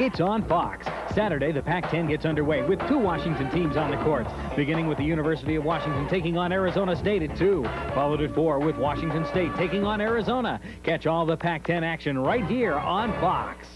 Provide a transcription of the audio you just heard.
It's on Fox. Saturday, the Pac-10 gets underway with two Washington teams on the courts, beginning with the University of Washington taking on Arizona State at 2, followed at 4 with Washington State taking on Arizona. Catch all the Pac-10 action right here on Fox.